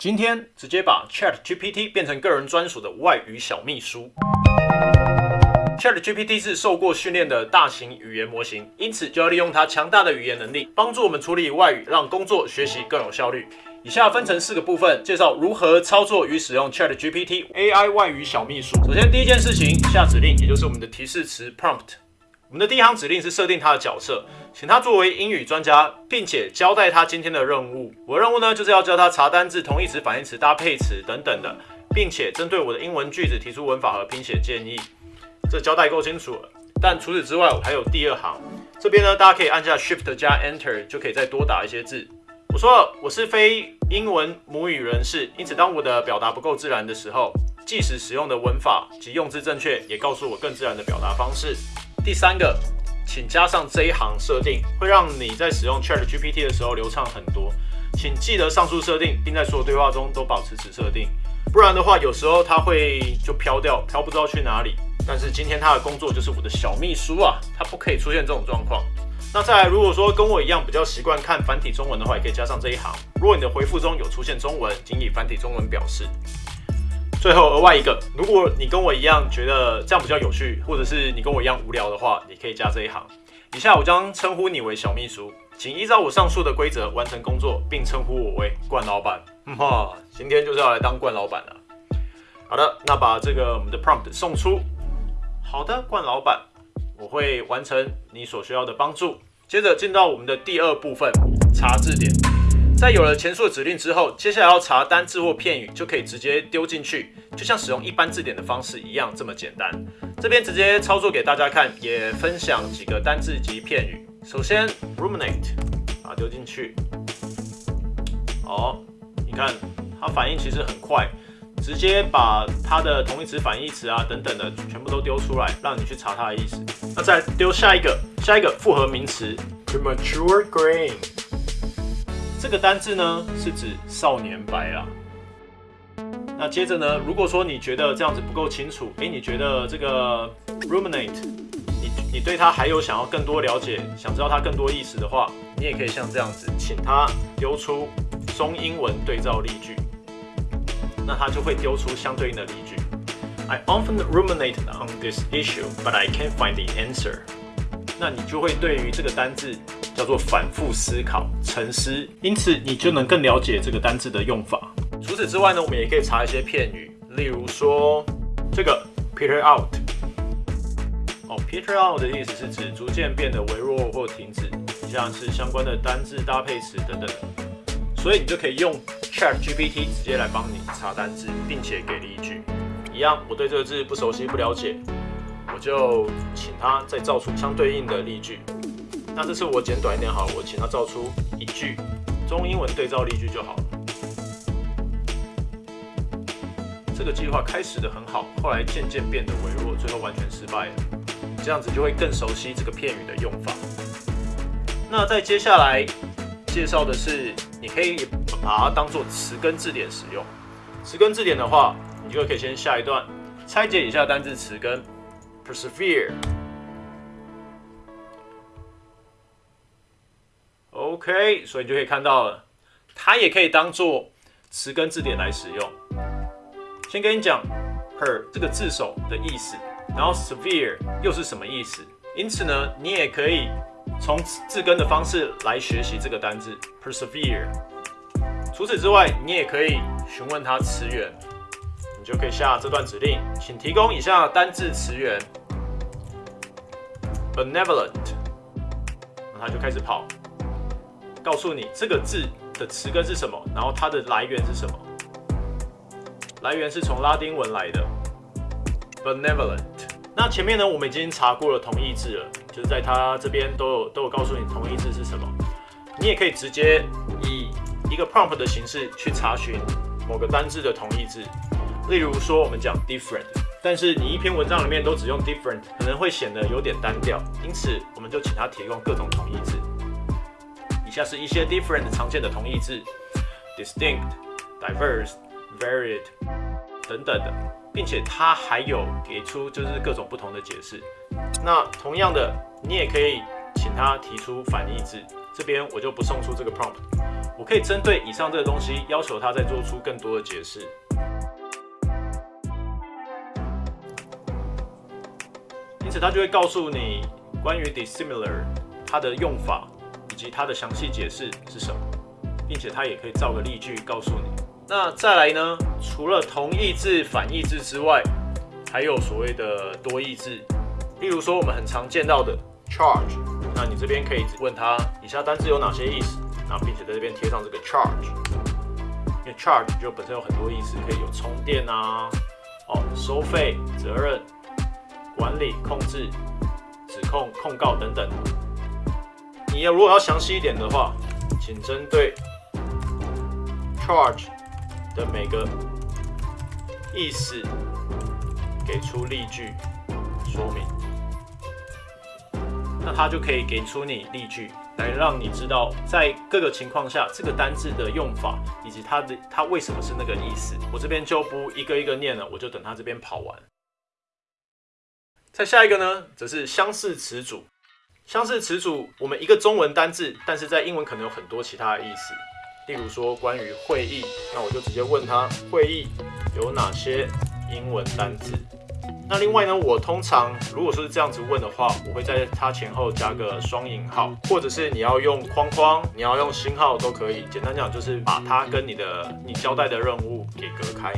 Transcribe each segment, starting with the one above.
今天直接把 Chat GPT 变成个人专属的外语小秘书。Chat GPT 是受过训练的大型语言模型，因此就要利用它强大的语言能力，帮助我们处理外语，让工作学习更有效率。以下分成四个部分，介绍如何操作与使用 Chat GPT AI 外语小秘书。首先，第一件事情，下指令，也就是我们的提示词 prompt。我们的第一行指令是设定他的角色，请他作为英语专家，并且交代他今天的任务。我的任务呢，就是要教他查单字、同义词、反义词、搭配词等等的，并且针对我的英文句子提出文法和拼写建议。这交代够清楚了，但除此之外，我还有第二行。这边呢，大家可以按下 Shift 加 Enter，就可以再多打一些字。我说了，我是非英文母语人士，因此当我的表达不够自然的时候，即使使用的文法及用字正确，也告诉我更自然的表达方式。第三个，请加上这一行设定，会让你在使用 Chat GPT 的时候流畅很多。请记得上述设定，并在所有对话中都保持此设定，不然的话，有时候它会就飘掉，飘不知道去哪里。但是今天他的工作就是我的小秘书啊，他不可以出现这种状况。那再来，如果说跟我一样比较习惯看繁体中文的话，也可以加上这一行。如果你的回复中有出现中文，请以繁体中文表示。最后额外一个，如果你跟我一样觉得这样比较有趣，或者是你跟我一样无聊的话，你可以加这一行。以下我将称呼你为小秘书，请依照我上述的规则完成工作，并称呼我为冠老板。哈，今天就是要来当冠老板了。好的，那把这个我们的 prompt 送出。好的，冠老板，我会完成你所需要的帮助。接着进到我们的第二部分，查字典。在有了前述的指令之后，接下来要查单字或片语，就可以直接丢进去，就像使用一般字典的方式一样，这么简单。这边直接操作给大家看，也分享几个单字及片语。首先，ruminate，啊，丢进去。好，你看它反应其实很快。直接把它的同义词、反义词啊等等的全部都丢出来，让你去查它的意思。那再丢下一个，下一个复合名词 premature grain。这个单字呢是指少年白啦。那接着呢，如果说你觉得这样子不够清楚，诶，你觉得这个 ruminate，你你对它还有想要更多了解，想知道它更多意思的话，你也可以像这样子，请它丢出中英文对照例句。那它就会丢出相对应的例句。I often ruminate on this issue, but I can't find the answer。那你就会对于这个单字叫做反复思考、沉思，因此你就能更了解这个单字的用法。除此之外呢，我们也可以查一些片语，例如说这个 peter out。哦，peter out 的意思是指逐渐变得微弱或停止，像是相关的单字搭配词等等。所以你就可以用 Chat GPT 直接来帮你查单字，并且给例句。一样，我对这个字不熟悉、不了解，我就请他再造出相对应的例句。那这次我简短一点好了，我请他造出一句中英文对照例句就好了。这个计划开始的很好，后来渐渐变得微弱，最后完全失败了。这样子就会更熟悉这个片语的用法。那在接下来介绍的是。你可以把它当做词根字典使用。词根字典的话，你就可以先下一段拆解一下单字词根，persevere。OK，所以你就可以看到了，它也可以当做词根字典来使用。先跟你讲 her 这个字首的意思，然后 severe 又是什么意思？因此呢，你也可以。从字根的方式来学习这个单字 persevere。除此之外，你也可以询问它词源，你就可以下这段指令，请提供以下单字词源：benevolent。那它就开始跑，告诉你这个字的词根是什么，然后它的来源是什么。来源是从拉丁文来的 benevolent。那前面呢，我们已经查过了同义字了。就是在它这边都有都有告诉你同义字是什么，你也可以直接以一个 prompt 的形式去查询某个单字的同义字。例如说，我们讲 different，但是你一篇文章里面都只用 different，可能会显得有点单调，因此我们就请它提供各种同义字。以下是一些 different 常见的同义字：distinct、diverse、varied 等等的，并且它还有给出就是各种不同的解释。那同样的，你也可以请他提出反义字。这边我就不送出这个 prompt，我可以针对以上这个东西要求他再做出更多的解释。因此，他就会告诉你关于 dissimilar 它的用法及它的详细解释是什么，并且它也可以造个例句告诉你。那再来呢？除了同义字、反义字之外，还有所谓的多义字，例如说我们很常见到的 charge，那你这边可以问他以下单字有哪些意思，那并且在这边贴上这个 charge，因为 charge 就本身有很多意思，可以有充电啊，哦，收费、责任、管理、控制、指控、控告等等。你要如果要详细一点的话，请针对 charge 的每个意思。给出例句说明，那他就可以给出你例句，来让你知道在各个情况下这个单字的用法，以及它的它为什么是那个意思。我这边就不一个一个念了，我就等他这边跑完。再下一个呢，则是相似词组。相似词组，我们一个中文单字，但是在英文可能有很多其他的意思。例如说关于会议，那我就直接问他会议有哪些英文单字。那另外呢，我通常如果说是这样子问的话，我会在它前后加个双引号，或者是你要用框框，你要用星号都可以。简单讲就是把它跟你的你交代的任务给隔开。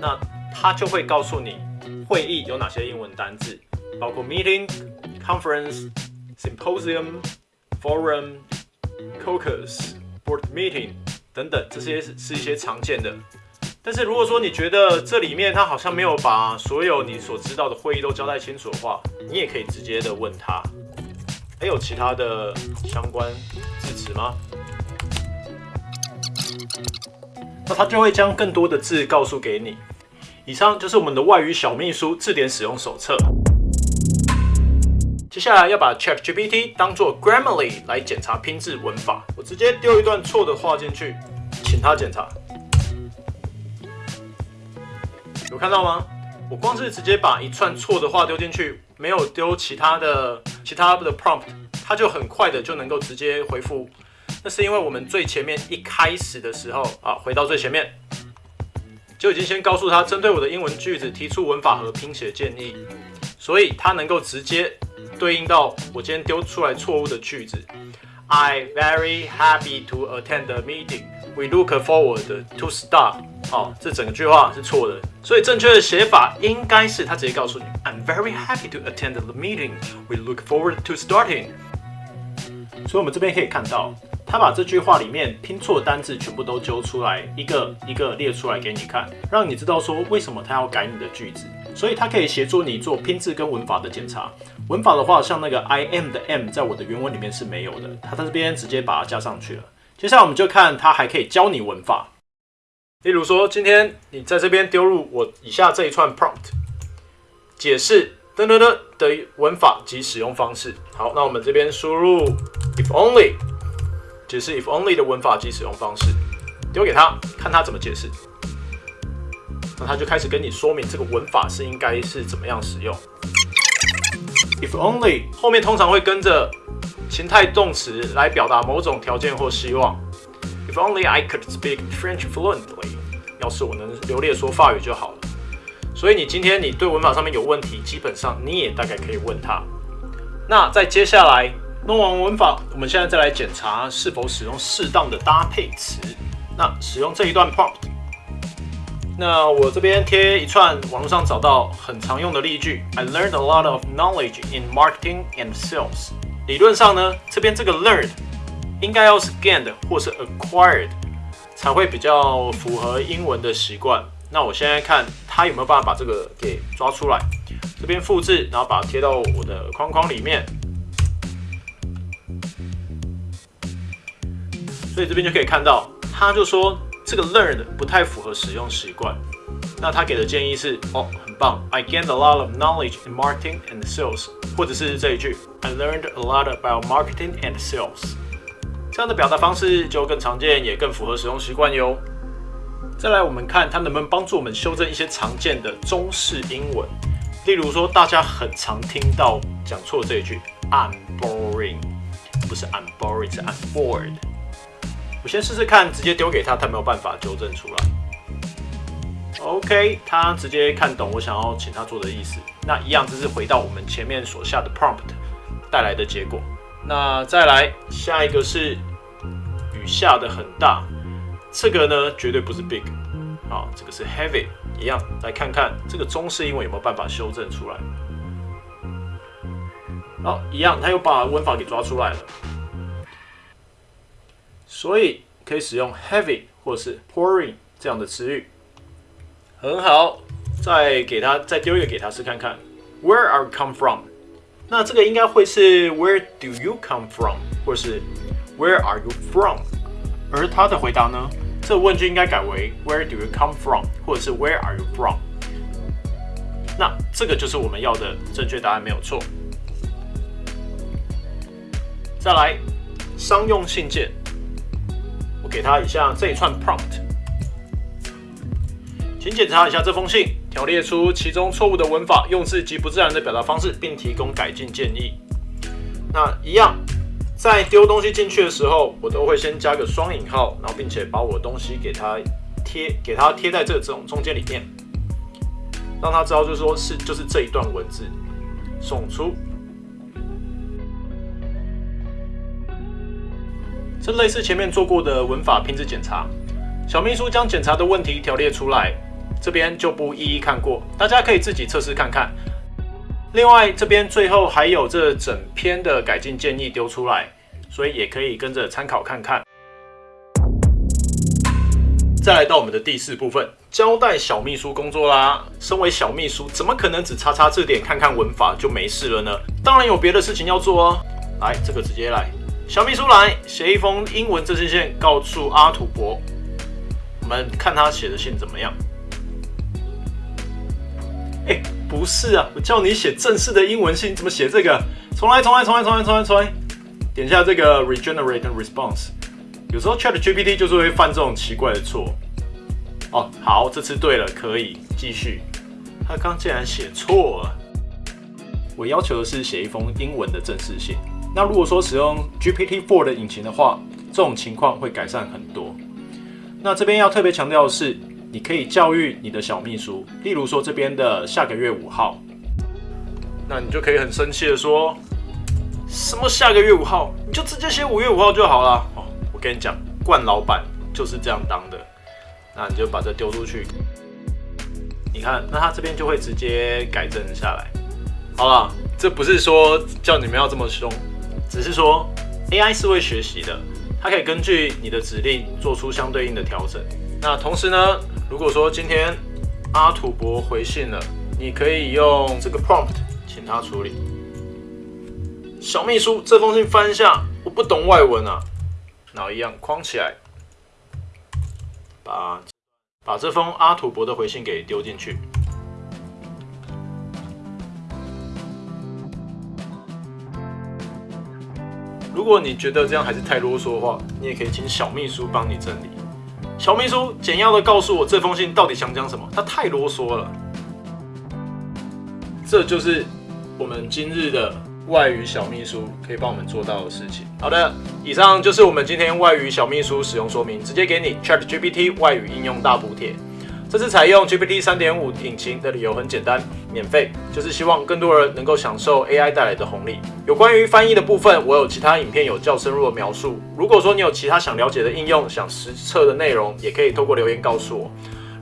那它就会告诉你会议有哪些英文单字，包括 meeting、conference、symposium、forum、caucus、board meeting 等等，这些是一些常见的。但是如果说你觉得这里面他好像没有把所有你所知道的会议都交代清楚的话，你也可以直接的问他，还有其他的相关字词吗？那他就会将更多的字告诉给你。以上就是我们的外语小秘书字典使用手册。接下来要把 ChatGPT 当做 Grammarly 来检查拼字文法。我直接丢一段错的话进去，请他检查。有看到吗？我光是直接把一串错的话丢进去，没有丢其他的其他的 prompt，它就很快的就能够直接回复。那是因为我们最前面一开始的时候啊，回到最前面就已经先告诉他针对我的英文句子提出文法和拼写建议，所以它能够直接对应到我今天丢出来错误的句子。I very happy to attend the meeting. We look forward to start. 好，这整个句话是错的，所以正确的写法应该是他直接告诉你：I'm very happy to attend the meeting. We look forward to starting. 所以，我们这边可以看到，他把这句话里面拼错单字全部都揪出来，一个一个列出来给你看，让你知道说为什么他要改你的句子。所以，它可以协助你做拼字跟文法的检查。文法的话，像那个 I M 的 m，在我的原文里面是没有的，它在这边直接把它加上去了。接下来，我们就看它还可以教你文法。例如说，今天你在这边丢入我以下这一串 prompt，解释噔噔噔的文法及使用方式。好，那我们这边输入 if only，解释 if only 的文法及使用方式，丢给他看他怎么解释。那他就开始跟你说明这个文法是应该是怎么样使用。if only 后面通常会跟着情态动词来表达某种条件或希望。If only I could speak French fluently，要是我能流利说法语就好了。所以你今天你对文法上面有问题，基本上你也大概可以问他。那在接下来弄完文法，我们现在再来检查是否使用适当的搭配词。那使用这一段 prompt，那我这边贴一串网络上找到很常用的例句。I learned a lot of knowledge in marketing and sales。理论上呢，这边这个 learned。应该要是 gained 或是 acquired 才会比较符合英文的习惯。那我现在看他有没有办法把这个给抓出来。这边复制，然后把它贴到我的框框里面。所以这边就可以看到，他就说这个 learned 不太符合使用习惯。那他给的建议是，哦，很棒，I gained a lot of knowledge in marketing and sales，或者是这一句，I learned a lot about marketing and sales。这样的表达方式就更常见，也更符合使用习惯哟。再来，我们看它能不能帮助我们修正一些常见的中式英文，例如说大家很常听到讲错这一句，I'm boring，不是 I'm boring，是 I'm bored。我先试试看，直接丢给他，他没有办法纠正出来。OK，他直接看懂我想要请他做的意思。那一样，这是回到我们前面所下的 prompt 带来的结果。那再来下一个是雨下的很大，这个呢绝对不是 big，好，这个是 heavy，一样来看看这个中式英文有没有办法修正出来。好，一样，他又把文法给抓出来了，所以可以使用 heavy 或是 pouring 这样的词语。很好，再给他再丢一个给他试看看。Where are you come from？那这个应该会是 Where do you come from？或是 Where are you from？而他的回答呢？这问句应该改为 Where do you come from？或者是 Where are you from？那这个就是我们要的正确答案，没有错。再来，商用信件，给他一下这一串 prompt。请检查一下这封信，条列出其中错误的文法、用字及不自然的表达方式，并提供改进建议。那一样，在丢东西进去的时候，我都会先加个双引号，然后并且把我的东西给它贴，给它贴在这这种中间里面，让他知道，就是说是就是这一段文字送出。这类似前面做过的文法拼字检查，小秘书将检查的问题条列出来。这边就不一一看过，大家可以自己测试看看。另外，这边最后还有这整篇的改进建议丢出来，所以也可以跟着参考看看。再来到我们的第四部分，交代小秘书工作啦。身为小秘书，怎么可能只查查字典、看看文法就没事了呢？当然有别的事情要做哦。来，这个直接来，小秘书来写一封英文这信线，告诉阿土伯。我们看他写的信怎么样。哎，不是啊，我叫你写正式的英文信，怎么写这个？重来，重来，重来，重来，重来，重来。点下这个 regenerate response。有时候 Chat GPT 就是会犯这种奇怪的错。哦，好，这次对了，可以继续。他刚竟然写错了。我要求的是写一封英文的正式信。那如果说使用 GPT-4 的引擎的话，这种情况会改善很多。那这边要特别强调的是。你可以教育你的小秘书，例如说这边的下个月五号，那你就可以很生气的说，什么下个月五号，你就直接写五月五号就好了。哦，我跟你讲，冠老板就是这样当的。那你就把这丢出去，你看，那他这边就会直接改正下来。好了，这不是说叫你们要这么凶，只是说 AI 是会学习的，它可以根据你的指令做出相对应的调整。那同时呢？如果说今天阿土伯回信了，你可以用这个 prompt 请他处理。小秘书，这封信翻一下，我不懂外文啊，然后一样框起来，把把这封阿土伯的回信给丢进去。如果你觉得这样还是太啰嗦的话，你也可以请小秘书帮你整理。小秘书简要的告诉我这封信到底想讲什么，他太啰嗦了。这就是我们今日的外语小秘书可以帮我们做到的事情。好的，以上就是我们今天外语小秘书使用说明，直接给你 Chat GPT 外语应用大补贴。这次采用 GPT 三点五引擎的理由很简单，免费，就是希望更多人能够享受 AI 带来的红利。有关于翻译的部分，我有其他影片有较深入的描述。如果说你有其他想了解的应用、想实测的内容，也可以透过留言告诉我。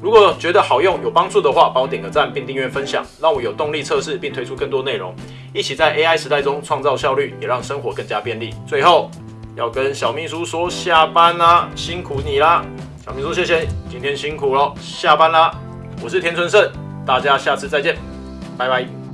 如果觉得好用、有帮助的话，帮我点个赞并订阅分享，让我有动力测试并推出更多内容，一起在 AI 时代中创造效率，也让生活更加便利。最后要跟小秘书说下班啦，辛苦你啦。小秘书，谢谢，今天辛苦了，下班啦。我是田春盛，大家下次再见，拜拜。